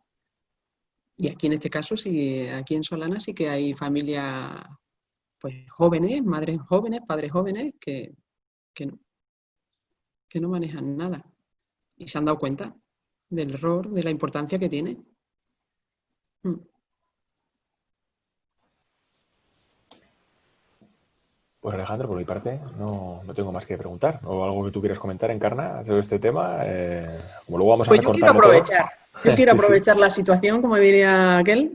Y aquí en este caso, sí, aquí en Solana sí que hay familias pues jóvenes, madres jóvenes, padres jóvenes que, que no, que no manejan nada. Y se han dado cuenta del error, de la importancia que tiene. Mm. Pues Alejandro, por mi parte, no, no tengo más que preguntar. ¿O algo que tú quieras comentar, Encarna, sobre este tema? Eh, como luego vamos Pues a yo quiero todo, aprovechar, yo quiero Sí, sí. aprovechar la situación, como diría aquel,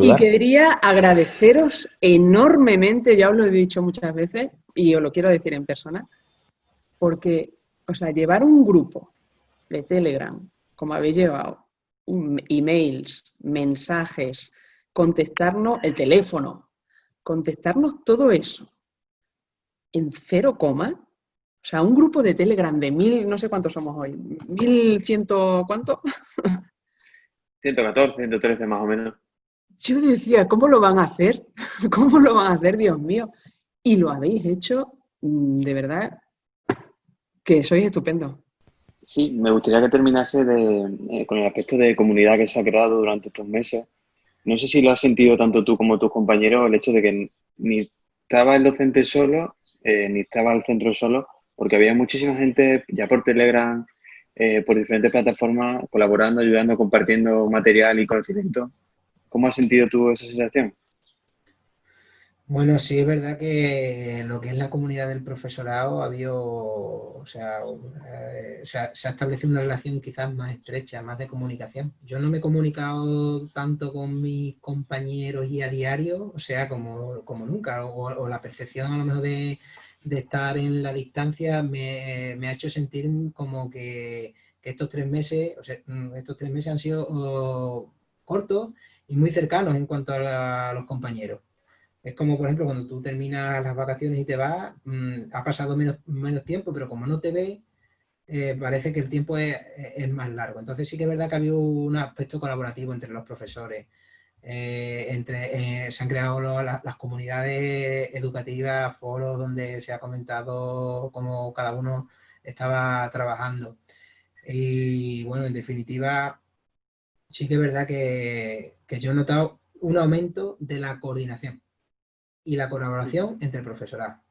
Y quería agradeceros enormemente, ya os lo he dicho muchas veces y os lo quiero decir en persona, porque, o sea, llevar un grupo de Telegram, como habéis llevado, emails, mensajes, contestarnos el teléfono, contestarnos todo eso en cero coma. O sea, un grupo de Telegram de mil, no sé cuántos somos hoy, mil ciento, ¿cuánto? (laughs) 114, 113 más o menos. Yo decía, ¿cómo lo van a hacer? (laughs) ¿Cómo lo van a hacer, Dios mío? Y lo habéis hecho, mm, de verdad, que sois estupendo. Sí, me gustaría que terminase de, eh, con el aspecto de comunidad que se ha creado durante estos meses. No sé si lo has sentido tanto tú como tus compañeros, el hecho de que ni estaba el docente solo, eh, ni estaba el centro solo, porque había muchísima gente ya por Telegram, eh, por diferentes plataformas, colaborando, ayudando, compartiendo material y conocimiento. ¿Cómo has sentido tú esa sensación? Bueno, sí es verdad que lo que es la comunidad del profesorado ha habido, o sea, eh, se, ha, establecido una relación quizás más estrecha, más de comunicación. Yo no me he comunicado tanto con mis compañeros y a diario, o sea, como, como nunca, o, la percepción a lo mejor de, estar en la distancia me, ha hecho sentir como que, estos tres meses, o sea, mm, estos tres meses han sido oh, cortos y muy cercanos en cuanto a los compañeros. Es como, por ejemplo, cuando tú terminas las vacaciones y te vas, mm, ha pasado menos, menos tiempo, pero como no te ves, eh, parece que el tiempo es, más largo. Entonces sí que es verdad que ha habido un aspecto colaborativo entre los profesores. Eh, eh, se han creado las comunidades educativas, foros donde se ha comentado cómo cada uno estaba trabajando. Y bueno, en definitiva, sí que es verdad que, que yo he notado un aumento de la coordinación y la colaboración entre el profesorado.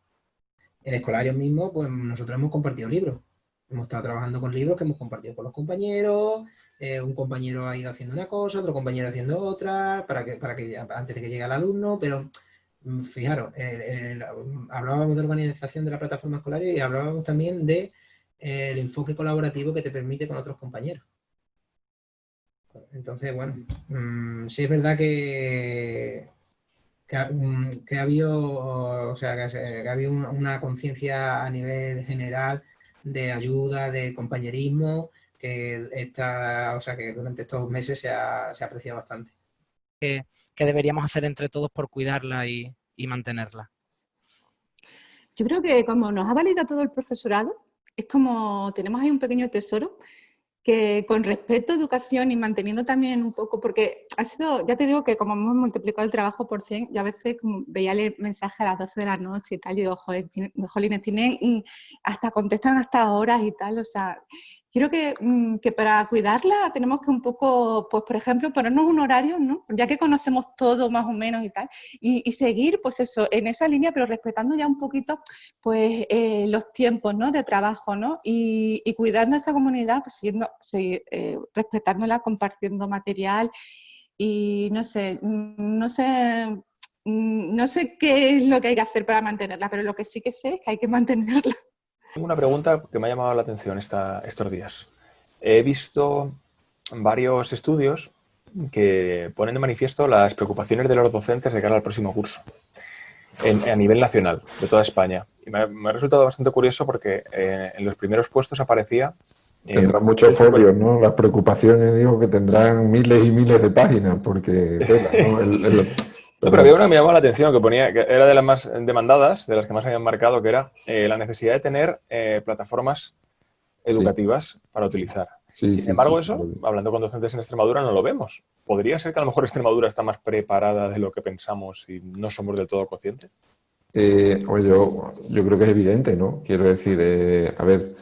En escolario mismo, pues nosotros hemos compartido libros. Hemos estado trabajando con libros que hemos compartido con los compañeros, eh, un compañero ha ido haciendo una cosa, otro compañero haciendo otra, para que, para que antes de que llegue el alumno, pero mm, fijaros, hablábamos de organización de la plataforma escolar y hablábamos también de eh, el enfoque colaborativo que te permite con otros compañeros. Entonces, bueno, mm, sí es verdad que que o sea, que, ha habido una, conciencia a nivel general de ayuda, de compañerismo, que esta, o sea, que durante estos meses se ha, se ha apreciado bastante. ¿Qué, deberíamos hacer entre todos por cuidarla y, y mantenerla? Yo creo que como nos ha validado todo el profesorado, es como tenemos ahí un pequeño tesoro que con respeto a educación y manteniendo también un poco, porque ha sido, ya te digo que como hemos multiplicado el trabajo por 100, yo a veces como veía el mensaje a las 12 de la noche y tal, y digo, joder, jolines, tienen, hasta contestan hasta horas y tal, o sea, Quiero mm, que, para cuidarla tenemos que un poco, pues por ejemplo, ponernos un horario, ¿no? Ya que conocemos todo más o menos y tal, y, seguir, pues eso, en esa línea, pero respetando ya un poquito, pues eh, los tiempos, ¿no? De trabajo, ¿no? Y, cuidando a esa comunidad, pues siguiendo, eh, respetándola, compartiendo material y no sé, mm, no sé, mm, no sé qué es lo que hay que hacer para mantenerla, pero lo que sí que sé es que hay que (laughs) mantenerla. Tengo una pregunta que me ha llamado la atención estos días. He visto varios estudios que ponen de manifiesto las preocupaciones de los docentes de cara al próximo curso a nivel nacional, de toda España. Y me, ha resultado bastante curioso porque eh, en los primeros puestos aparecía... Eh, tendrán muchos folios, ¿no? Las preocupaciones, digo, que tendrán miles y miles de páginas, porque... (laughs) pero había una que me llamó la atención, que ponía, que era de las más demandadas, de las que más habían marcado, que era eh, la necesidad de tener eh, plataformas educativas para utilizar. Sin embargo, eso, hablando con docentes en Extremadura, no lo vemos. ¿Podría ser que a lo mejor Extremadura está más preparada de lo que pensamos y no somos del todo conscientes? Eh, yo, yo creo que es evidente, ¿no? Quiero decir, a ver,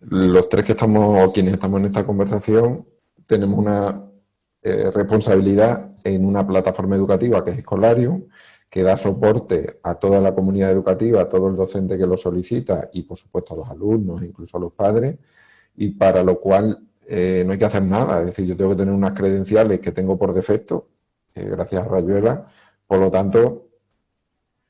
los tres que estamos, o quienes estamos en esta conversación, tenemos una responsabilidad en una plataforma educativa que es Escolarium, que da soporte a toda la comunidad educativa, a todo el docente que lo solicita y por supuesto a los alumnos, incluso a los padres, y para lo cual eh, no hay que hacer nada, es decir, yo tengo que tener unas credenciales que tengo por defecto, eh, gracias a Rayuela, por lo tanto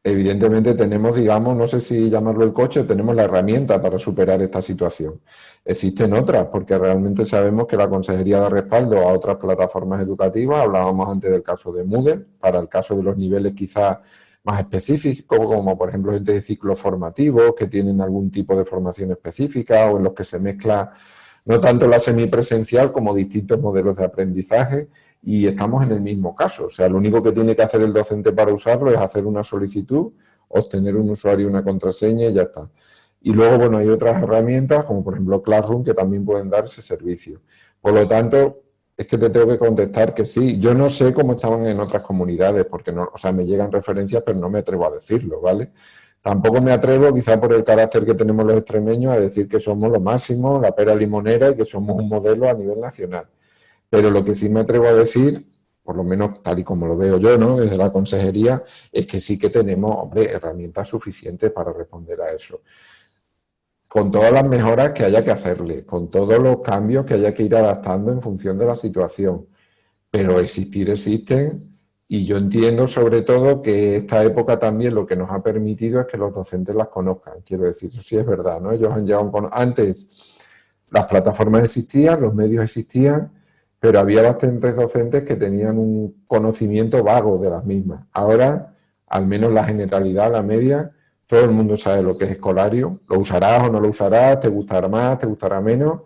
evidentemente tenemos, digamos, no sé si llamarlo el coche, tenemos la herramienta para superar esta situación. Existen otras, porque realmente sabemos que la Consejería da respaldo a otras plataformas educativas, hablábamos antes del caso de Moodle, para el caso de los niveles quizás más específicos, como por ejemplo gente de ciclos formativos que tienen algún tipo de formación específica o en los que se mezcla no tanto la semipresencial como distintos modelos de aprendizaje y estamos en el mismo caso. O sea, lo único que tiene que hacer el docente para usarlo es hacer una solicitud, obtener un usuario y una contraseña y ya está. Y luego, bueno, hay otras herramientas, como por ejemplo Classroom, que también pueden dar ese servicio. Por lo tanto, es que te tengo que contestar que sí. Yo no sé cómo estaban en otras comunidades, porque no, o sea, me llegan referencias, pero no me atrevo a decirlo, ¿vale? Tampoco me atrevo, quizá por el carácter que tenemos los extremeños, a decir que somos lo máximo, la pera limonera y que somos un modelo a nivel nacional. Pero lo que sí me atrevo a decir, por lo menos tal y como lo veo yo, ¿no? desde la consejería, es que sí que tenemos, hombre, herramientas suficientes para responder a eso. Con todas las mejoras que haya que hacerle, con todos los cambios que haya que ir adaptando en función de la situación. Pero existir existen y yo entiendo sobre todo que esta época también lo que nos ha permitido es que los docentes las conozcan. Quiero decir, eso sí es verdad, ¿no? Ellos han llegado Antes las plataformas existían, los medios existían, pero había bastantes docentes que tenían un conocimiento vago de las mismas. Ahora, al menos la generalidad, la media, todo el mundo sabe lo que es escolario. Lo usarás o no lo usarás, te gustará más, te gustará menos,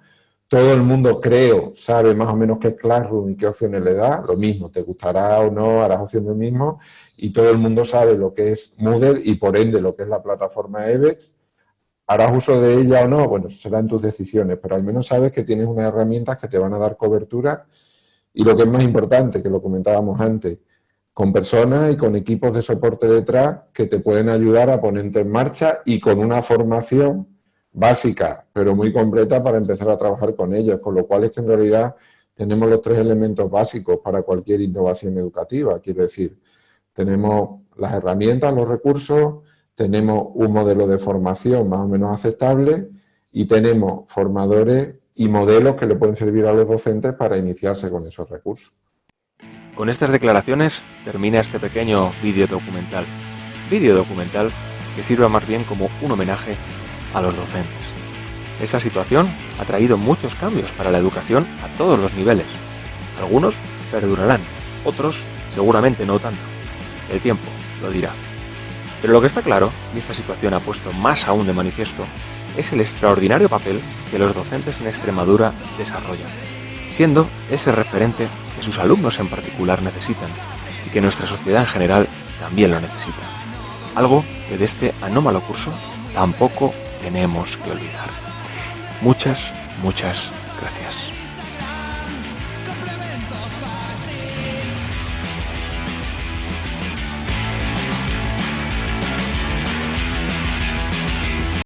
todo el mundo, creo, sabe más o menos qué es Classroom y qué opciones le da, lo mismo, te gustará o no, harás opción del mismo, y todo el mundo sabe lo que es Moodle y por ende lo que es la plataforma EBEX, harás uso de ella o no, bueno, serán tus decisiones, pero al menos sabes que tienes unas herramientas que te van a dar cobertura y lo que es más importante, que lo comentábamos antes, con personas y con equipos de soporte detrás que te pueden ayudar a ponerte en marcha y con una formación básica, pero muy completa para empezar a trabajar con ellos, con lo cual es que en realidad tenemos los tres elementos básicos para cualquier innovación educativa. Quiero decir, tenemos las herramientas, los recursos, tenemos un modelo de formación más o menos aceptable y tenemos formadores y modelos que le pueden servir a los docentes para iniciarse con esos recursos. Con estas declaraciones termina este pequeño vídeo documental. Vídeo documental que sirva más bien como un homenaje a los docentes. Esta situación ha traído muchos cambios para la educación a todos los niveles. Algunos perdurarán, otros seguramente no tanto. El tiempo lo dirá. Pero lo que está claro, y esta situación ha puesto más aún de manifiesto, es el extraordinario papel que los docentes en Extremadura desarrollan, siendo ese referente que sus alumnos en particular necesitan y que nuestra sociedad en general también lo necesita. Algo que de este anómalo curso tampoco tenemos que olvidar. Muchas, muchas gracias.